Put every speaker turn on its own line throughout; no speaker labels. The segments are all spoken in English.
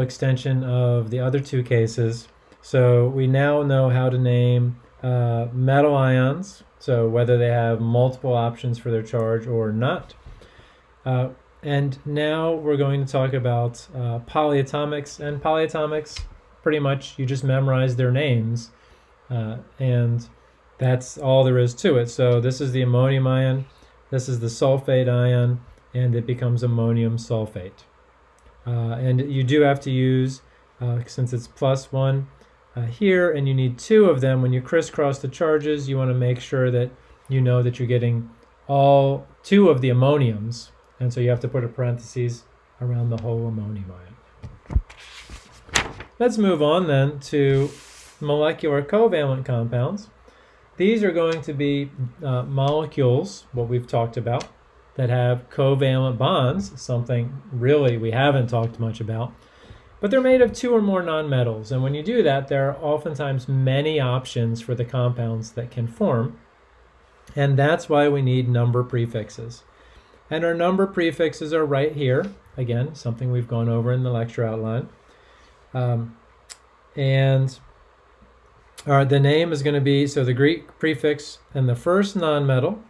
extension of the other two cases. So we now know how to name uh, metal ions, so whether they have multiple options for their charge or not. Uh, and now we're going to talk about uh, polyatomics. And polyatomics, pretty much, you just memorize their names. Uh, and that's all there is to it. So this is the ammonium ion, this is the sulfate ion, and it becomes ammonium sulfate. Uh, and you do have to use, uh, since it's plus one uh, here, and you need two of them, when you crisscross the charges, you want to make sure that you know that you're getting all two of the ammoniums, and so you have to put a parenthesis around the whole ammonium ion. Let's move on then to molecular covalent compounds. These are going to be uh, molecules, what we've talked about, that have covalent bonds, something really we haven't talked much about. But they're made of two or more nonmetals, and when you do that, there are oftentimes many options for the compounds that can form, and that's why we need number prefixes. And our number prefixes are right here. Again, something we've gone over in the lecture outline. Um, and our, the name is going to be, so the Greek prefix and the first nonmetal,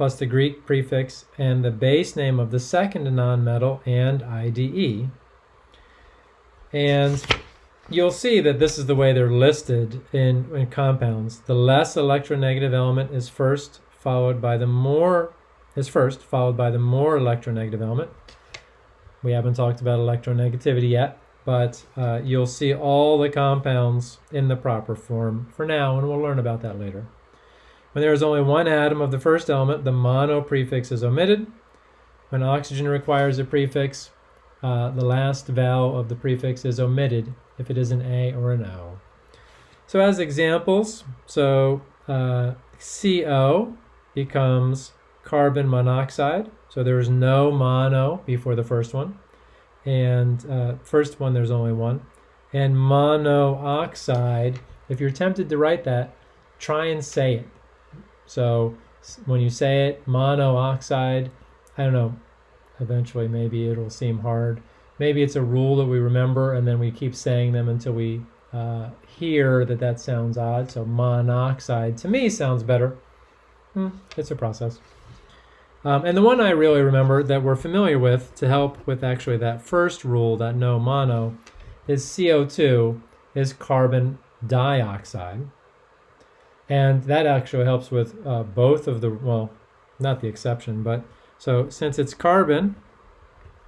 plus the Greek prefix and the base name of the second nonmetal and IDE. And you'll see that this is the way they're listed in, in compounds. The less electronegative element is first, followed by the more is first, followed by the more electronegative element. We haven't talked about electronegativity yet, but uh, you'll see all the compounds in the proper form for now, and we'll learn about that later. When there is only one atom of the first element, the mono prefix is omitted. When oxygen requires a prefix, uh, the last vowel of the prefix is omitted if it is an A or an O. So as examples, so uh, CO becomes carbon monoxide. So there's no mono before the first one. And uh, first one, there's only one. And monoxide, if you're tempted to write that, try and say it. So when you say it, monoxide, I don't know, eventually maybe it'll seem hard. Maybe it's a rule that we remember and then we keep saying them until we uh, hear that that sounds odd. So monoxide to me sounds better. Hmm, it's a process. Um, and the one I really remember that we're familiar with to help with actually that first rule, that no mono, is CO2 is carbon dioxide. And that actually helps with uh, both of the, well, not the exception, but so since it's carbon,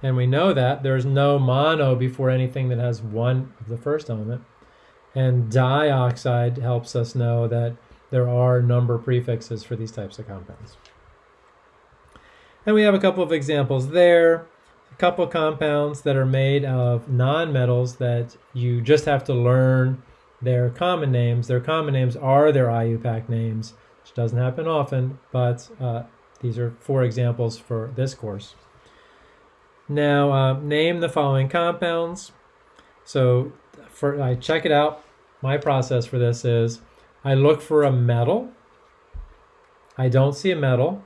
and we know that, there's no mono before anything that has one of the first element. And dioxide helps us know that there are number prefixes for these types of compounds. And we have a couple of examples there. A couple compounds that are made of nonmetals that you just have to learn their common names. Their common names are their IUPAC names, which doesn't happen often, but uh, these are four examples for this course. Now, uh, name the following compounds. So for I check it out. My process for this is I look for a metal. I don't see a metal.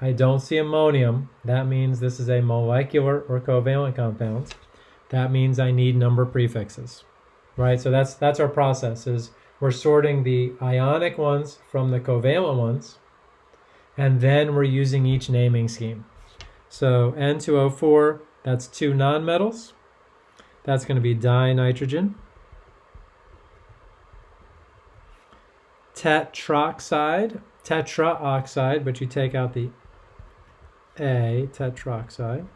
I don't see ammonium. That means this is a molecular or covalent compound. That means I need number prefixes, right? So that's that's our process is we're sorting the ionic ones from the covalent ones, and then we're using each naming scheme. So N2O4, that's two nonmetals. That's going to be dinitrogen. Tetroxide, tetraoxide, but you take out the a tetroxide.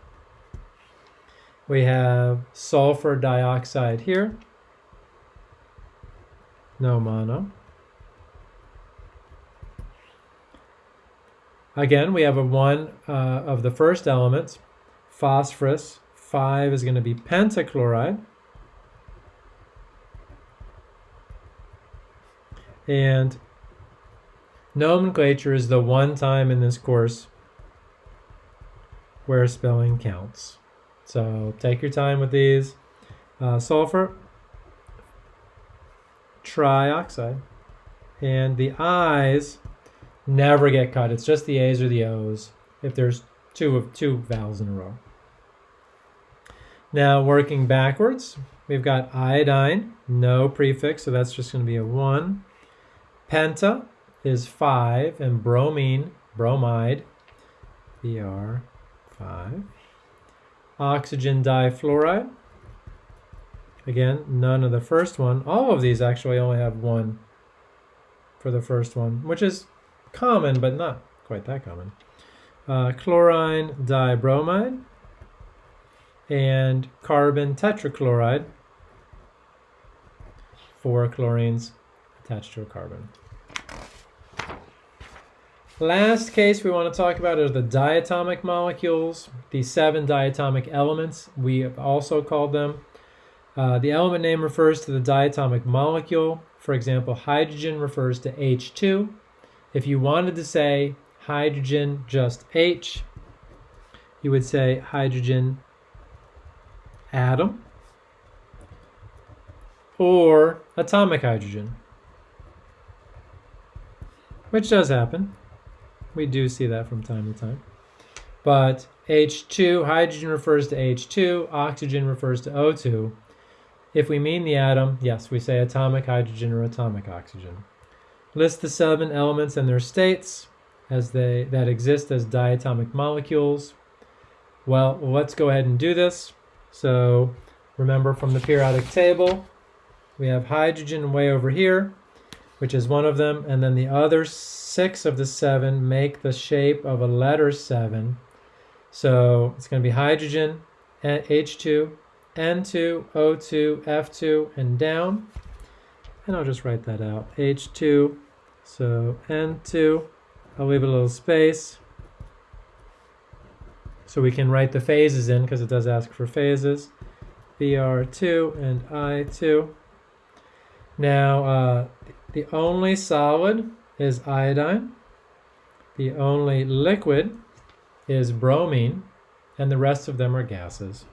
We have sulfur dioxide here. No mono. Again, we have a one uh, of the first elements, phosphorus. Five is going to be pentachloride. And nomenclature is the one time in this course where spelling counts. So take your time with these. Uh, sulfur, trioxide, and the I's never get cut. It's just the A's or the O's if there's two of two vowels in a row. Now working backwards, we've got iodine, no prefix, so that's just going to be a 1. Penta is 5, and bromine, bromide, Br, 5. Oxygen difluoride, again, none of the first one. All of these actually only have one for the first one, which is common, but not quite that common. Uh, chlorine dibromide, and carbon tetrachloride, four chlorines attached to a carbon. Last case we want to talk about are the diatomic molecules, the seven diatomic elements. We have also called them. Uh, the element name refers to the diatomic molecule. For example, hydrogen refers to H2. If you wanted to say hydrogen just H, you would say hydrogen atom or atomic hydrogen, which does happen. We do see that from time to time. But H2, hydrogen refers to H2, oxygen refers to O2. If we mean the atom, yes, we say atomic hydrogen or atomic oxygen. List the seven elements and their states as they that exist as diatomic molecules. Well, let's go ahead and do this. So remember from the periodic table, we have hydrogen way over here, which is one of them, and then the other six of the seven make the shape of a letter seven. So it's going to be hydrogen, H2, N2, O2, F2, and down. And I'll just write that out. H2, so N2, I'll leave a little space. So we can write the phases in because it does ask for phases. Br2 and I2. Now, uh, the only solid is iodine. The only liquid is bromine, and the rest of them are gases.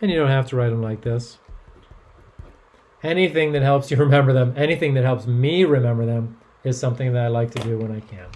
And you don't have to write them like this. Anything that helps you remember them, anything that helps me remember them, is something that I like to do when I can.